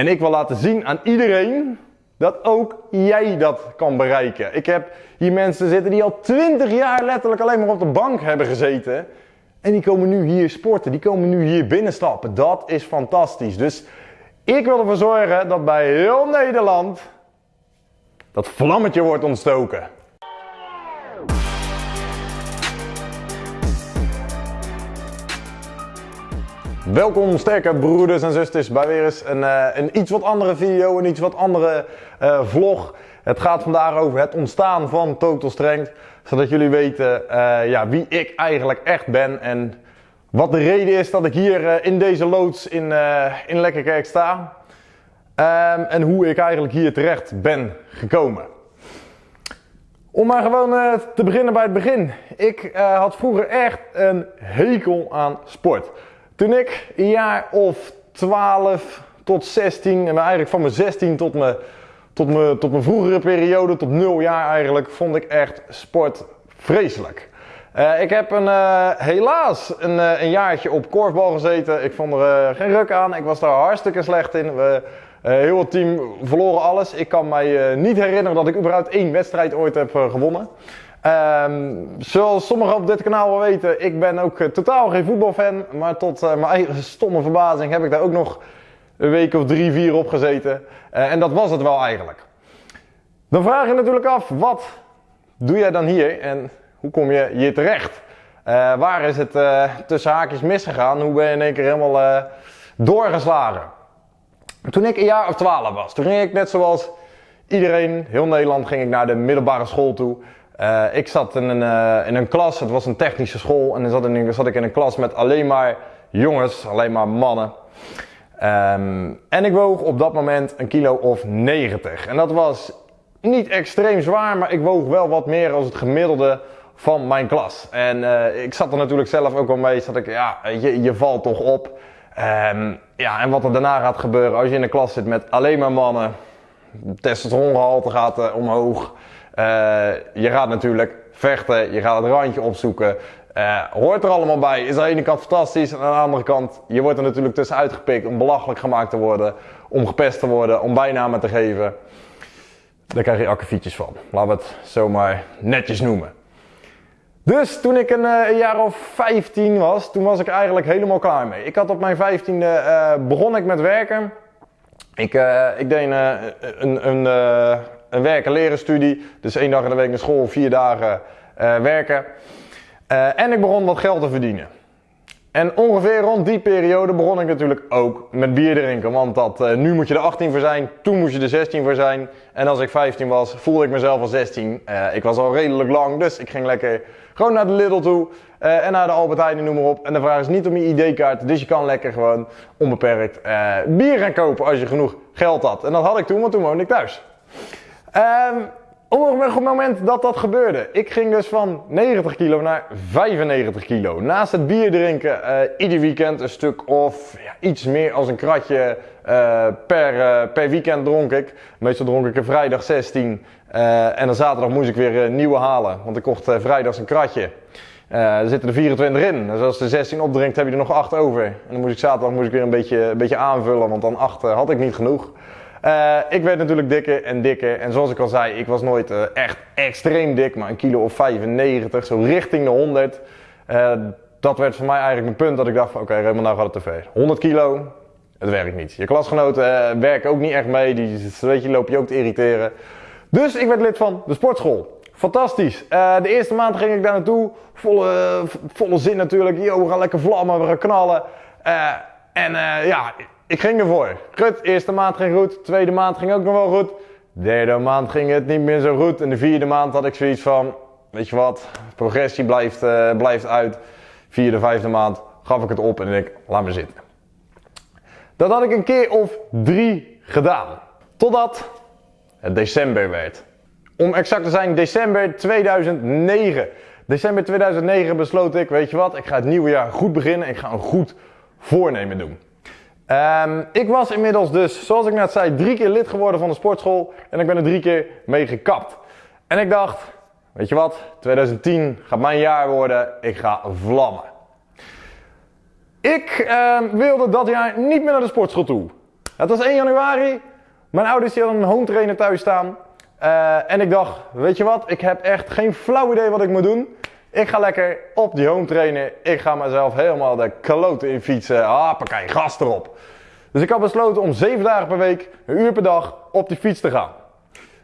En ik wil laten zien aan iedereen dat ook jij dat kan bereiken. Ik heb hier mensen zitten die al 20 jaar letterlijk alleen maar op de bank hebben gezeten. En die komen nu hier sporten, die komen nu hier binnenstappen. Dat is fantastisch. Dus ik wil ervoor zorgen dat bij heel Nederland dat vlammetje wordt ontstoken. Welkom sterke broeders en zusters bij weer eens een, uh, een iets wat andere video, een iets wat andere uh, vlog. Het gaat vandaag over het ontstaan van Total Strength, zodat jullie weten uh, ja, wie ik eigenlijk echt ben en wat de reden is dat ik hier in deze loods in, in Lekkerkerk sta. Um, en hoe ik eigenlijk hier terecht ben gekomen. Om maar gewoon te beginnen bij het begin. Ik had vroeger echt een hekel aan sport. Toen ik een jaar of 12 tot 16, en eigenlijk van mijn 16 tot mijn, tot mijn, tot mijn vroegere periode, tot 0 jaar eigenlijk, vond ik echt sport vreselijk. Uh, ik heb een, uh, helaas een, uh, een jaartje op korfbal gezeten. Ik vond er geen ruk aan. Ik was daar hartstikke slecht in. We, heel het team verloren alles. Ik kan mij niet herinneren dat ik überhaupt één wedstrijd ooit heb gewonnen. Um, zoals sommigen op dit kanaal wel weten, ik ben ook uh, totaal geen voetbalfan. Maar tot uh, mijn eigen stomme verbazing heb ik daar ook nog een week of drie, vier op gezeten. Uh, en dat was het wel eigenlijk. Dan vraag je natuurlijk af, wat doe jij dan hier en hoe kom je hier terecht? waar is het tussen haakjes misgegaan? Hoe ben je in één keer helemaal doorgeslagen? Toen ik een jaar of twaalf was, toen ging ik net zoals iedereen, heel Nederland, ging ik naar de middelbare school toe. Uh, ik zat in een, uh, in een klas, het was een technische school, en dan zat, zat ik in een klas met alleen maar jongens, alleen maar mannen. Um, en ik woog op dat moment een kilo of 90. En dat was niet extreem zwaar, maar ik woog wel wat meer als het gemiddelde van mijn klas. En uh, ik zat er natuurlijk zelf ook wel mee, zat ik, ja, je, je valt toch op. Um, ja, en wat er daarna gaat gebeuren als je in een klas zit met alleen maar mannen, testosterongehalte gaat omhoog. Uh, je gaat natuurlijk vechten, je gaat het randje opzoeken. Uh, hoort er allemaal bij. Is aan de ene kant fantastisch. En aan de andere kant, je wordt er natuurlijk tussen uitgepikt om belachelijk gemaakt te worden. Om gepest te worden, om bijnamen te geven. Daar krijg je akkefietjes van. Laten we het zomaar netjes noemen. Dus toen ik een, uh, een, jaar of 15 was, toen was ik eigenlijk helemaal klaar mee. Ik had op mijn 15e uh, begon ik met werken. Ik, ik deed een, een, een werken leren studie. Dus één dag in de week naar school, vier dagen uh, werken. Uh, en ik begon wat geld te verdienen. En ongeveer rond die periode begon ik natuurlijk ook met bier drinken. Want dat, uh, nu moet je er 18 voor zijn, toen moest je er 16 voor zijn. En als ik 15 was, voelde ik mezelf al 16. ik was al redelijk lang, dus ik ging lekker gewoon naar de Lidl toe. en naar de Albert Heijn, noem maar op. En de vraag is niet om je ID-kaart, dus je kan lekker gewoon onbeperkt bier gaan kopen als je genoeg geld had. En dat had ik toen, want toen woonde ik thuis. Um, op het moment dat dat gebeurde, ik ging dus van 90 kilo naar 95 kilo. Naast het bier drinken, uh, ieder weekend een stuk of ja, iets meer als een kratje uh, per, uh, per weekend dronk ik. Meestal dronk ik er vrijdag 16 en dan zaterdag moest ik weer nieuwe halen, want ik kocht vrijdags een kratje. er zitten er 24 in, dus als er 16 opdrinkt heb je er nog 8 over. En dan moest ik zaterdag moest ik weer een beetje, een beetje aanvullen, want dan 8 had ik niet genoeg. Uh, ik werd natuurlijk dikker en dikker. En zoals ik al zei, ik was nooit uh, echt extreem dik, maar een kilo of 95, zo richting de 100. Uh, dat werd voor mij eigenlijk een punt dat ik dacht oké, okay, Raymond, nou gaat het te ver. 100 kilo, het werkt niet. Je klasgenoten werken ook niet echt mee, die weet je, loop je ook te irriteren. Dus ik werd lid van de sportschool. Fantastisch. de eerste maand ging ik daar naartoe, volle, volle zin natuurlijk. Yo, we gaan lekker vlammen, we gaan knallen. en ja, ik ging ervoor. Goed, eerste maand ging goed, tweede maand ging ook nog wel goed. Derde maand ging het niet meer zo goed. En de vierde maand had ik zoiets van, weet je wat, progressie blijft, uh, blijft uit. Vierde, vijfde maand gaf ik het op en ik laat me zitten. Dat had ik een keer of drie gedaan. Totdat het december werd. Om exact te zijn, december 2009. December 2009 besloot ik, weet je wat, ik ga het nieuwe jaar goed beginnen. Ik ga een goed voornemen doen. Um, ik was inmiddels dus, zoals ik net zei, drie keer lid geworden van de sportschool. En ik ben er drie keer mee gekapt. En ik dacht, weet je wat, 2010 gaat mijn jaar worden. Ik ga vlammen. Ik uh, wilde dat jaar niet meer naar de sportschool toe. Het was 1 januari. Mijn ouders hadden een home trainer thuis staan. Uh, en ik dacht, weet je wat, ik heb echt geen flauw idee wat ik moet doen. Ik ga lekker op die home trainen. Ik ga mezelf helemaal de kloten in fietsen. Hoppakee, gas erop. Dus ik had besloten om 7 dagen per week, een uur per dag, op die fiets te gaan.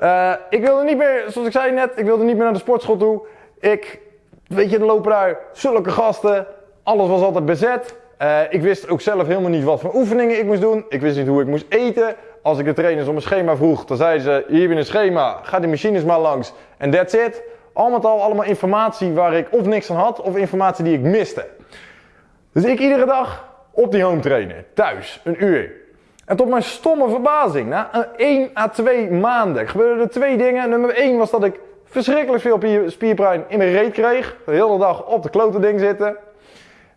Uh, ik wilde niet meer, zoals ik zei net, ik wilde niet meer naar de sportschool toe. Ik, weet je, er lopen daar zulke gasten. Alles was altijd bezet. Uh, ik wist ook zelf helemaal niet wat voor oefeningen ik moest doen. Ik wist niet hoe ik moest eten. Als ik de trainers om een schema vroeg, dan zeiden ze: Hier heb je een schema, ga die machines maar langs. En that's it. Al met al allemaal informatie waar ik of niks aan had, of informatie die ik miste. Dus ik iedere dag op die home trainen, thuis, een uur. En tot mijn stomme verbazing, na 1 à 2 maanden gebeurden er twee dingen. Nummer 1 was dat ik verschrikkelijk veel spierpijn in mijn reet kreeg. De hele dag op de klote ding zitten.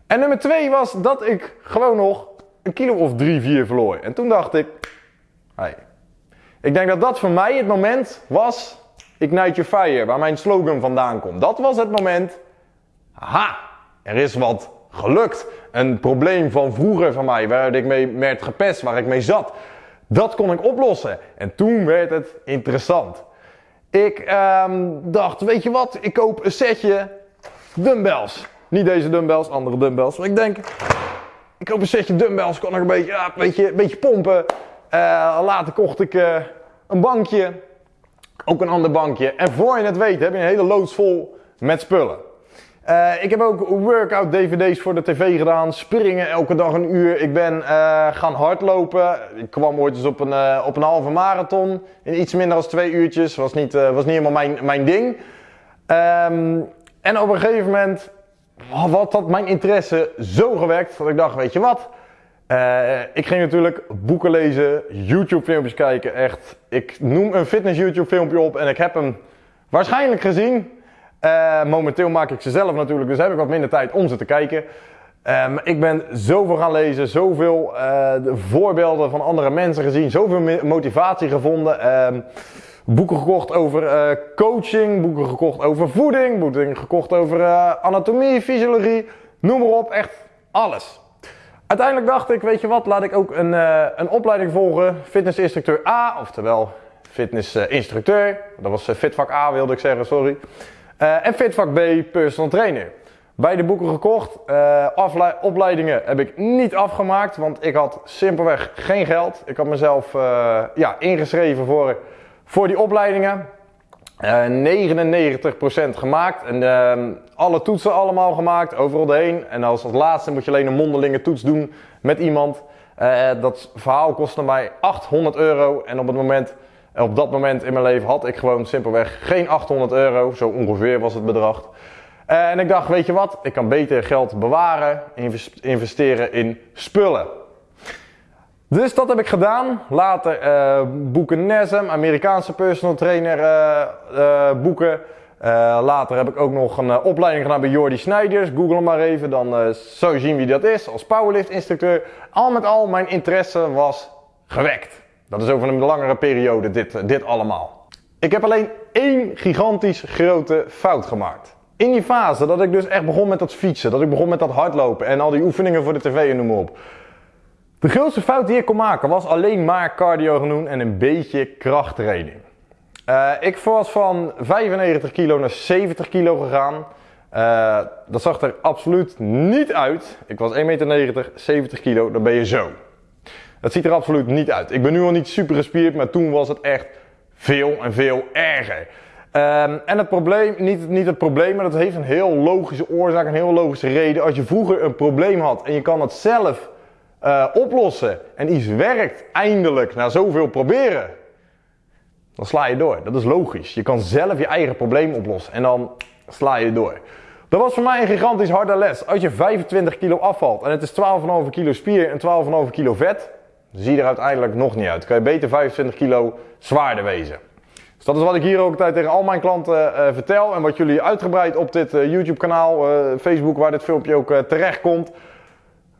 En nummer 2 was dat ik gewoon nog een kilo of 3, 4 verloor. En toen dacht ik, hey. ik denk dat dat voor mij het moment was, Ignite Your Fire, waar mijn slogan vandaan komt. Dat was het moment, aha, er is wat gelukt. Een probleem van vroeger van mij, waar ik mee werd gepest, waar ik mee zat. Dat kon ik oplossen. En toen werd het interessant. Ik um, dacht, weet je wat, ik koop een setje dumbbells. Niet deze dumbbells, andere dumbbells. Maar ik denk, ik koop een setje dumbbells, kan ik een beetje, beetje, een beetje pompen. Uh, later kocht ik uh, een bankje, ook een ander bankje. En voor je het weet heb je een hele loods vol met spullen. Uh, ik heb ook workout dvd's voor de tv gedaan, springen elke dag een uur. Ik ben uh, gaan hardlopen. Ik kwam ooit eens op een, uh, op een halve marathon in iets minder dan twee uurtjes. Was niet, was niet helemaal mijn, mijn ding. Um, en op een gegeven moment had dat mijn interesse zo gewekt dat ik dacht, weet je wat... ik ging natuurlijk boeken lezen, YouTube filmpjes kijken, echt. Ik noem een fitness YouTube filmpje op en ik heb hem waarschijnlijk gezien. Uh, momenteel maak ik ze zelf natuurlijk, dus heb ik wat minder tijd om ze te kijken. Um, ik ben zoveel gaan lezen, zoveel uh, voorbeelden van andere mensen gezien, zoveel motivatie gevonden. Um, boeken gekocht over coaching, boeken gekocht over voeding, boeken gekocht over anatomie, fysiologie, noem maar op, echt alles. Uiteindelijk dacht ik, weet je wat, laat ik ook een, een opleiding volgen, fitnessinstructeur A, oftewel fitnessinstructeur. Dat was fitvak A wilde ik zeggen, sorry. Uh, en Fitvak B personal trainer. Beide boeken gekocht. Opleidingen heb ik niet afgemaakt, want ik had simpelweg geen geld. Ik had mezelf ja, ingeschreven voor, voor die opleidingen. 99% gemaakt en ehm, alle toetsen allemaal gemaakt, overal heen. En als, als laatste moet je alleen een mondelinge toets doen met iemand. dat verhaal kostte mij 800 euro en op het moment en op dat moment in mijn leven had ik gewoon simpelweg geen 800 euro, zo ongeveer was het bedrag. En ik dacht, weet je wat, ik kan beter geld bewaren, investeren in spullen. Dus dat heb ik gedaan. Later uh, boeken NESM, Amerikaanse personal trainer uh, uh, boeken. later heb ik ook nog een opleiding gedaan bij Jordi Snijders. Google hem maar even, dan zou je zien wie dat is als powerlift instructeur. Al met al, mijn interesse was gewekt. Dat is over een langere periode dit, dit allemaal. Ik heb alleen één gigantisch grote fout gemaakt. In die fase dat ik dus echt begon met dat fietsen, dat ik begon met dat hardlopen en al die oefeningen voor de tv en noem maar op. De grootste fout die ik kon maken was alleen maar cardio genoemd en een beetje krachttraining. Uh, ik was van 95 kilo naar 70 kilo gegaan. Uh, dat zag er absoluut niet uit. Ik was 1,90 meter, 70 kilo, dan ben je zo. Het ziet er absoluut niet uit. Ik ben nu al niet super gespierd, maar toen was het echt veel en veel erger. Um, en het probleem, niet, niet het probleem, maar dat heeft een heel logische oorzaak, een heel logische reden. Als je vroeger een probleem had en je kan het zelf uh, oplossen en iets werkt eindelijk na zoveel proberen, dan sla je door. Dat is logisch. Je kan zelf je eigen probleem oplossen en dan sla je door. Dat was voor mij een gigantisch harde les. Als je 25 kilo afvalt en het is 12,5 kilo spier en 12,5 kilo vet, zie je er uiteindelijk nog niet uit. Kan je beter 25 kilo zwaarder wezen. Dus dat is wat ik hier ook altijd tegen al mijn klanten uh, vertel. En wat jullie uitgebreid op dit uh, YouTube kanaal, uh, Facebook, waar dit filmpje ook terecht komt.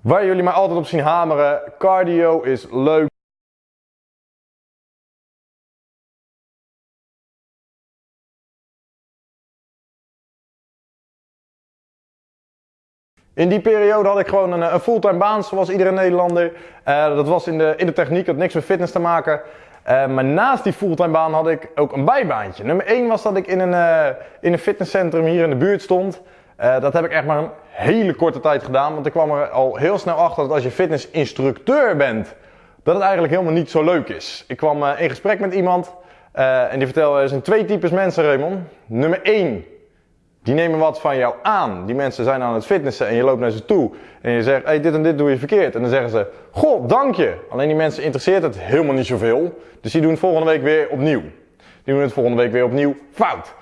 Waar jullie mij altijd op zien hameren. Cardio is leuk. In die periode had ik gewoon een, een fulltime baan, zoals iedere Nederlander. Uh, dat was in de, in de techniek, had niks met fitness te maken. Uh, maar naast die fulltime baan had ik ook een bijbaantje. Nummer 1 was dat ik in een, in een fitnesscentrum hier in de buurt stond. Dat heb ik echt maar een hele korte tijd gedaan. Want ik kwam er al heel snel achter dat als je fitnessinstructeur bent, dat het eigenlijk helemaal niet zo leuk is. Ik kwam in gesprek met iemand en die vertelde, er zijn twee types mensen Raymond. Nummer 1 die nemen wat van jou aan. Die mensen zijn aan het fitnessen en je loopt naar ze toe. En je zegt, hey, dit en dit doe je verkeerd. En dan zeggen ze, goh, dank je. Alleen die mensen interesseert het helemaal niet zoveel. Dus die doen het volgende week weer opnieuw. Die doen het volgende week weer opnieuw fout.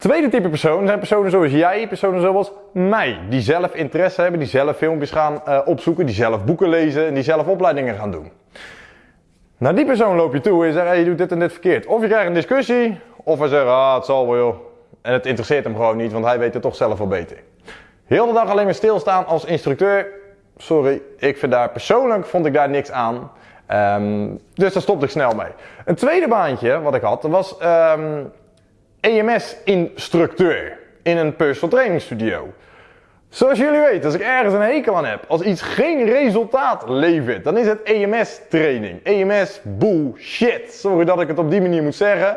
Tweede type persoon zijn personen zoals jij, personen zoals mij. Die zelf interesse hebben, die zelf filmpjes gaan uh, opzoeken, die zelf boeken lezen en die zelf opleidingen gaan doen. Naar die persoon loop je toe en je zegt, hey, je doet dit en dit verkeerd. Of je krijgt een discussie, of hij zegt, ah, het zal wel en het interesseert hem gewoon niet, want hij weet het toch zelf wel beter. Heel de dag alleen maar stilstaan als instructeur. Sorry, ik vind daar persoonlijk vond ik daar niks aan. Um, dus daar stopte ik snel mee. Een tweede baantje wat ik had, was um, EMS-instructeur in een personal training studio. Zoals jullie weten, als ik ergens een hekel aan heb, als iets geen resultaat levert, dan is het EMS-training. EMS bullshit. Sorry dat ik het op die manier moet zeggen.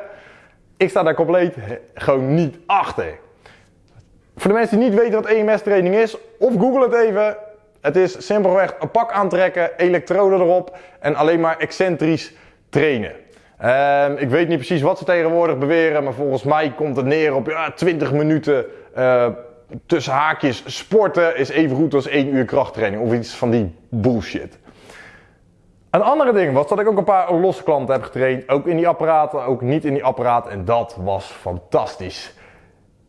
Ik sta daar compleet gewoon niet achter. Voor de mensen die niet weten wat EMS-training is, of google het even. Het is simpelweg een pak aantrekken, elektroden erop en alleen maar excentrisch trainen. Uh, ik weet niet precies wat ze tegenwoordig beweren, maar volgens mij komt het neer op ja, 20 minuten uh, tussen haakjes sporten is even goed als 1 uur krachttraining of iets van die bullshit. Een andere ding was dat ik ook een paar losse klanten heb getraind. Ook in die apparaten, ook niet in die apparaten. En dat was fantastisch.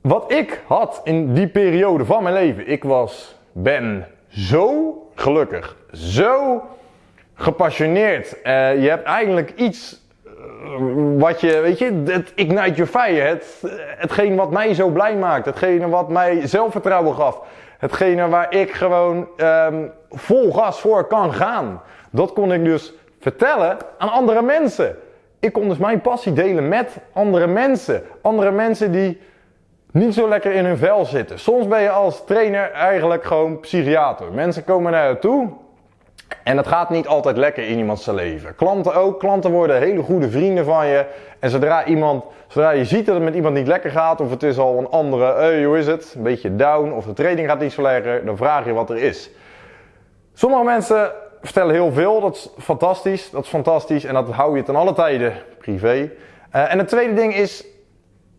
Wat ik had in die periode van mijn leven. Ik was, ben zo gelukkig. Zo gepassioneerd. Uh, je hebt eigenlijk iets wat je, weet je, het ignite your fire. Het, hetgeen wat mij zo blij maakt. Hetgene wat mij zelfvertrouwen gaf. Hetgene waar ik gewoon um, vol gas voor kan gaan. Dat kon ik dus vertellen aan andere mensen. Ik kon dus mijn passie delen met andere mensen. Andere mensen die niet zo lekker in hun vel zitten. Soms ben je als trainer eigenlijk gewoon psychiater. Mensen komen naar je toe en het gaat niet altijd lekker in iemands leven. Klanten ook. Klanten worden hele goede vrienden van je. En zodra, iemand, zodra je ziet dat het met iemand niet lekker gaat, of het is al een andere, hoe is het? Een beetje down, of de training gaat niet zo lekker, dan vraag je wat er is. Sommige mensen vertellen heel veel, dat is fantastisch, dat is fantastisch en dat hou je ten alle tijden privé. Uh, en het tweede ding is,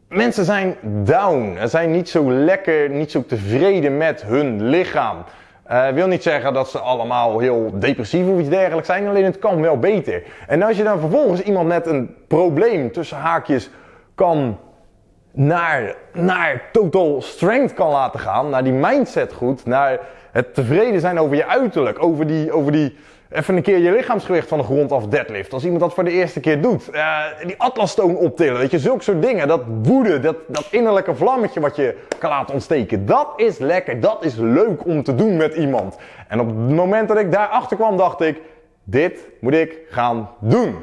mensen zijn down, ze zijn niet zo lekker, niet zo tevreden met hun lichaam. Uh, wil niet zeggen dat ze allemaal heel depressief of iets dergelijks zijn, alleen het kan wel beter. En als je dan vervolgens iemand net een probleem tussen haakjes kan naar, naar total strength kan laten gaan, naar die mindset goed, naar het tevreden zijn over je uiterlijk, over die, over die even een keer je lichaamsgewicht van de grond af deadlift. Als iemand dat voor de eerste keer doet. Uh, die atlasstoon optillen, weet je, zulke soort dingen. Dat woede, dat, dat innerlijke vlammetje wat je kan laten ontsteken. Dat is lekker, dat is leuk om te doen met iemand. En op het moment dat ik daarachter kwam, dacht ik, dit moet ik gaan doen.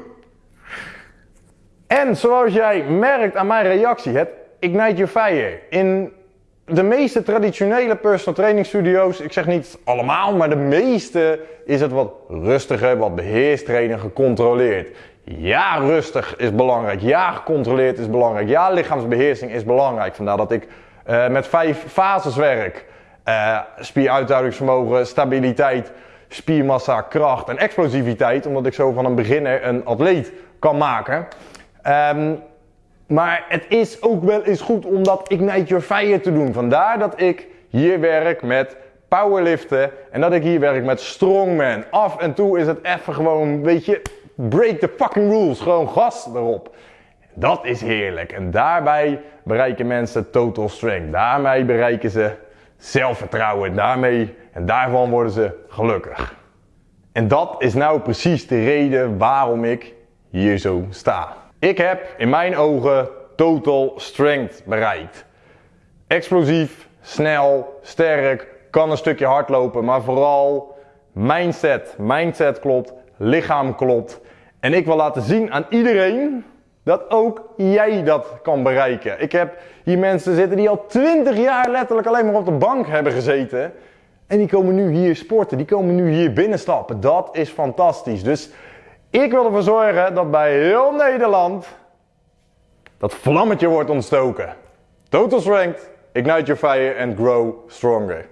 En zoals jij merkt aan mijn reactie, het Ignite Your Fire. In de meeste traditionele personal training studio's, ik zeg niet allemaal, maar de meeste is het wat rustiger, wat beheerst trainen, gecontroleerd. Ja, rustig is belangrijk. Ja, gecontroleerd is belangrijk. Ja, lichaamsbeheersing is belangrijk. Vandaar dat ik uh, met vijf fases werk. Uh, spieruithoudingsvermogen, stabiliteit, spiermassa, kracht en explosiviteit. Omdat ik zo van een beginner een atleet kan maken. Um, maar het is ook wel eens goed om dat Ignite Your Fire te doen. Vandaar dat ik hier werk met powerliften en dat ik hier werk met strongman. Af en toe is het even gewoon, weet je, break the fucking rules. Gewoon gas erop. Dat is heerlijk. En daarbij bereiken mensen total strength. Daarmee bereiken ze zelfvertrouwen. Daarmee en daarvan worden ze gelukkig. En dat is nou precies de reden waarom ik hier zo sta. Ik heb in mijn ogen total strength bereikt. Explosief, snel, sterk, kan een stukje hardlopen, maar vooral mindset. Mindset klopt, lichaam klopt. En ik wil laten zien aan iedereen Dat ook jij dat kan bereiken. Ik heb hier mensen zitten die al 20 jaar letterlijk alleen maar op de bank hebben gezeten. En die komen nu hier sporten, die komen nu hier binnenstappen. Dat is fantastisch. Dus ik wil ervoor zorgen dat bij heel Nederland dat vlammetje wordt ontstoken. Total Strength, ignite your fire and grow stronger.